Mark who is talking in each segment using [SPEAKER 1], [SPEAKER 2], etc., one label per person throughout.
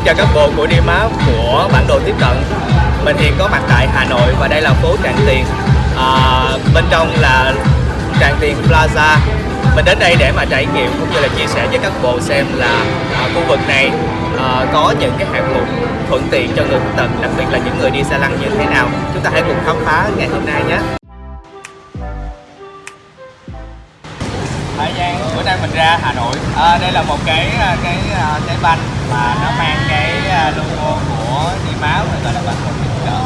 [SPEAKER 1] Xin chào các bộ của đi máu của bản đồ tiếp cận. Mình hiện có mặt tại Hà Nội và đây là phố Tràng Tiền. À, Bên trong là Tràng Tiền Plaza. Mình đến đây để mà trải nghiệm cũng như là chia sẻ với các bộ xem là à, khu vực này à, có những cái hạng mục thuận tiện cho người khuyết tật Đặc biệt là những người đi xe lăn như thế nào. Chúng ta hãy cùng khám phá ngày hôm nay nhé. Thời gian bữa nay mình ra Hà Nội. À, đây là một cái à, cái à, cái banh mà nó mang cái à, logo của đi máu người gọi là banh một viện trợ.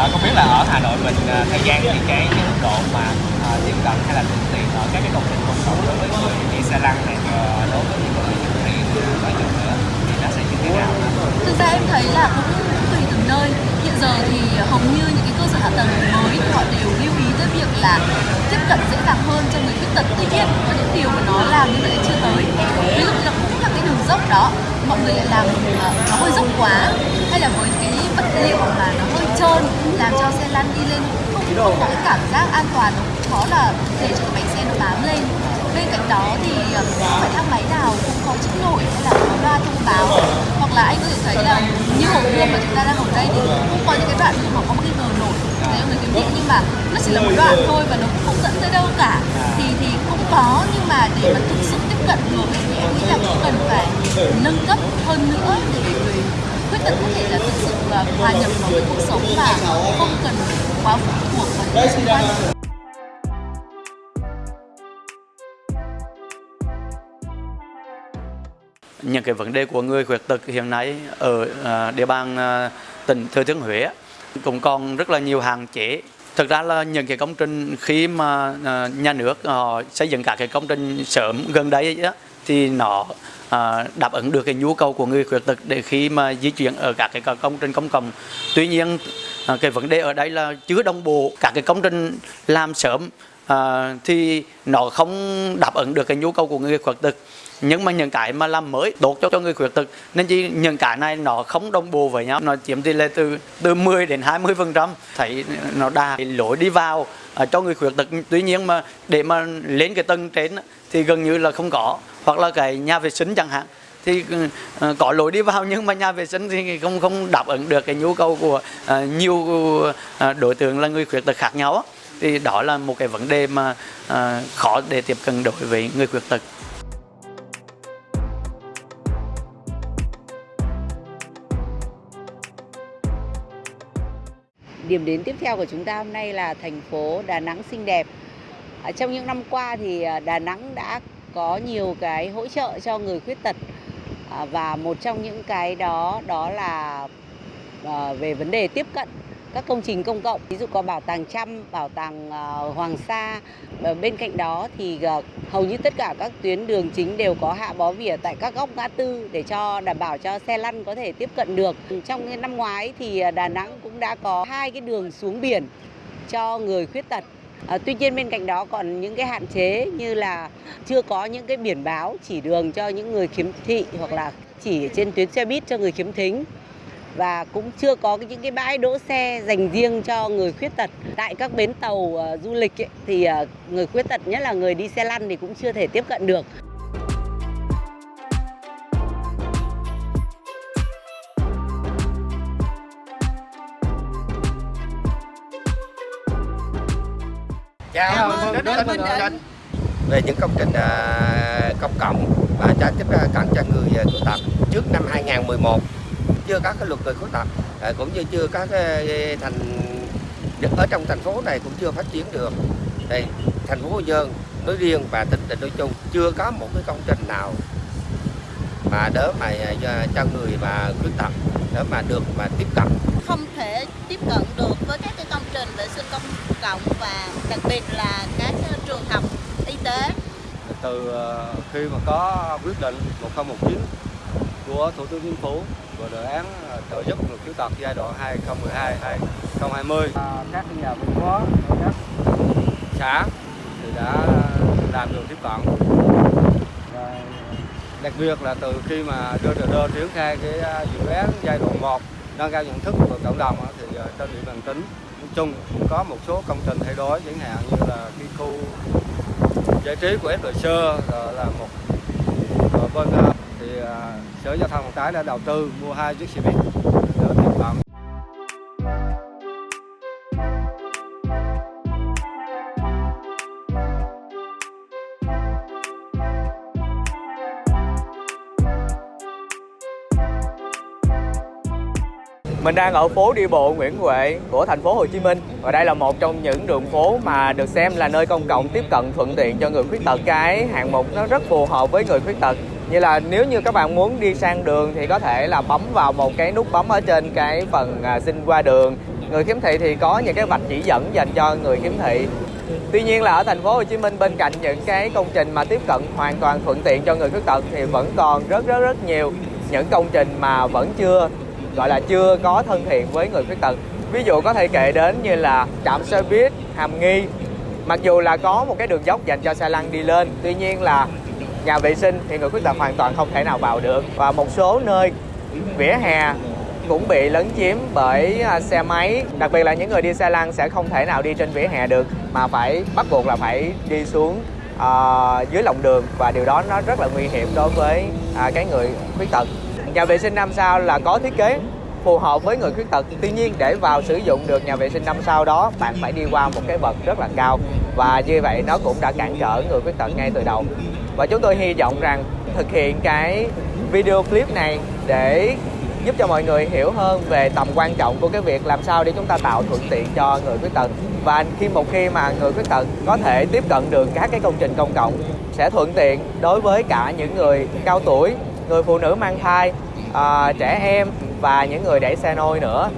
[SPEAKER 1] À, không biết là ở Hà Nội mình à, thời gian thì cái cái mức độ mà à, tiếp cận hay là thuận tiện ở các cái công trình công cộng đối với người đi xe lăn này à, đối với những người dùng hiện nói chung nữa thì nó sẽ như thế nào?
[SPEAKER 2] Thực ra em thấy là cũng tùy từng nơi. Hiện giờ thì hầu như những cái cơ sở hạ tầng mới họ đều lưu ý tới việc là tiếp cận dễ dàng hơn cho người khuyết tật tuy nhiên có những điều mà nó làm nhưng lại chưa tới ví dụ như là cũng là cái đường dốc đó mọi người lại làm nó hơi dốc quá hay là với cái vật liệu mà nó hơi trơn làm cho xe lăn đi lên không, có cái cảm giác an toàn nó khó là để cho cái bánh xe nó bám lên. Bên cạnh đó thì ờ, không phải thang máy nào cũng có chữ nổi hay là có loa thông báo. Hoặc là anh có thể thấy là như hồ gươm mà chúng ta đang ở đây thì cũng có những cái đoạn mà có một cái gờ nổi. Đấy người kiếm thị nhưng mà nó chỉ là một đoạn thôi và nó cũng không dẫn tới đâu cả. Thì thì cũng có nhưng mà để mà thực sự tiếp cận được thì em nghĩ là cũng cần phải nâng cấp hơn nữa để người tật có thể là thực sự hòa nhập vào với cuộc sống và không cần quá phụ thuộc vào những xung quanh.
[SPEAKER 3] Những cái vấn đề của người khuyết tật hiện nay ở à, địa bàn à, tỉnh Thừa Thiên Huế cũng còn rất là nhiều hạn chế. Thực ra là những cái công trình khi mà à, nhà nước họ xây dựng các cái công trình sớm gần đây đó thì nó à, đáp ứng được cái nhu cầu của người khuyết tật để khi mà di chuyển ở các cái công trình công cộng. Tuy nhiên à, cái vấn đề ở đây là chưa đồng bộ các cái công trình làm sớm à, thì nó không đáp ứng được cái nhu cầu của người khuyết tật. Nhưng mà những cái mà làm mới tốt cho, cho người khuyết tật nên chỉ những cái này nó không đồng bộ với nhau nó chiếm tỷ lệ từ từ 10 đến 20 phần trăm. Thấy nó đa lối đi vào à, cho người khuyết tật. Tuy nhiên mà để mà lên cái tầng trên thì gần như là không có hoặc là cái nhà vệ sinh chẳng hạn thì ừ, ờ, có lối đi vào nhưng mà nhà vệ sinh thì không không đáp ứng được cái nhu cầu của uh, nhiều ờ, đối tượng là người khuyết tật khác nhau thì đó là một cái vấn đề mà uh, khó để tiếp cận đối với người khuyết tật
[SPEAKER 4] Điểm đến tiếp theo của chúng ta hôm nay là thành phố Đà Nẵng xinh đẹp. Trong những năm qua thì Đà Nẵng đã có nhiều cái hỗ trợ cho người khuyết tật à, và một trong những cái đó đó là ờ, về vấn đề tiếp cận các công trình công cộng ví dụ có bảo tàng Trăm, bảo tàng ờ, Hoàng Sa. Bên cạnh đó thì ờ, hầu như tất cả các tuyến đường chính đều có hạ bó vỉa tại các góc ngã tư để cho đảm bảo cho xe lăn có thể tiếp cận được. Trong năm ngoái thì Đà Nẵng cũng đã có hai cái đường xuống biển cho người khuyết tật. À, tuy nhiên bên cạnh đó còn những cái hạn chế như là chưa có những cái biển báo chỉ đường cho những người khiếm thị hoặc là chỉ trên tuyến xe buýt cho người khiếm thính. Và cũng chưa có những cái bãi đỗ xe dành riêng cho người khuyết tật. Tại các bến tàu uh, du lịch ấy, thì uh, người khuyết tật nhất là người đi xe lăn thì cũng chưa thể tiếp cận được.
[SPEAKER 1] Chào, mừng đến Tân Bình. Định về những công trình uh, công cộng và cho tiếp cận cho người khuyết tật trước năm 2011 chưa có cái luật người khuyết tật à, cũng như chưa có cái thành ở trong thành phố này cũng chưa phát triển được. Thì thành phố Hồ Nhơn nói riêng và tỉnh tỉnh nói chung chưa có một cái công trình nào mà đỡ mà cho người mà khuyết tật để mà được mà tiếp cận.
[SPEAKER 5] Không thể tiếp cận được với các cái công trình vệ sinh công cộng và đặc biệt là các trường học y tế.
[SPEAKER 6] Từ khi mà có quyết định 1019 của Thủ tướng Chính phủ của đề án trợ giúp người khuyết tật giai đoạn 2012 2020 các nhà văn hóa các xã thì đã làm được tiếp cận. Và đặc biệt là từ khi mà đưa đờ triển khai cái à, dự án giai đoạn 1 nâng cao nhận thức của cộng đồng thì à, trên địa bàn tỉnh nói chung cũng có một số công trình thay đổi, chẳng hạn như là cái khu giải trí của FLC là một à, bên thì Sở Giao thông Vận tải đã đầu tư mua hai chiếc xe buýt.
[SPEAKER 7] Mình đang ở phố đi bộ Nguyễn Huệ của thành phố Hồ Chí Minh và đây là một trong những đường phố mà được xem là nơi công cộng tiếp cận thuận tiện cho người khuyết tật. Cái hạng mục nó rất phù hợp với người khuyết tật. Như là nếu như các bạn muốn đi sang đường thì có thể là bấm vào một cái nút bấm ở trên cái phần à, xin qua đường. Người khiếm thị thì có những cái vạch chỉ dẫn dành cho người khiếm thị. Tuy nhiên là ở thành phố Hồ Chí Minh bên cạnh những cái công trình mà tiếp cận hoàn toàn thuận tiện cho người khuyết tật thì vẫn còn rất rất rất nhiều những công trình mà vẫn chưa gọi là chưa có thân thiện với người khuyết tật. Ví dụ có thể kể đến như là trạm xe buýt hàm nghi. Mặc dù là có một cái đường dốc dành cho xe lăn đi lên tuy nhiên là nhà vệ sinh thì người khuyết tật hoàn toàn không thể nào vào được. Và một số nơi vỉa hè cũng bị lấn chiếm bởi à, xe máy. Đặc biệt là những người đi xe lăn sẽ không thể nào đi trên vỉa hè được mà phải bắt buộc là phải đi xuống uh, dưới lòng đường. Và điều đó nó rất là nguy hiểm đối với uh, cái người khuyết tật nhà vệ sinh năm sao là có thiết kế phù hợp với người khuyết tật. Tuy nhiên, để vào sử dụng được nhà vệ sinh năm sao đó, bạn phải đi qua một cái bậc rất là cao. Và như vậy, nó cũng đã cản trở người khuyết tật ngay từ đầu. Và chúng tôi hy vọng rằng thực hiện cái video clip này để giúp cho mọi người hiểu hơn về tầm quan trọng của cái việc làm sao để chúng ta tạo thuận tiện cho người khuyết tật. Và khi một khi mà người khuyết tật có thể tiếp cận được các cái công trình công cộng, sẽ thuận tiện đối với cả những người cao tuổi người phụ nữ mang thai à, trẻ em và những người đẩy xe nôi nữa.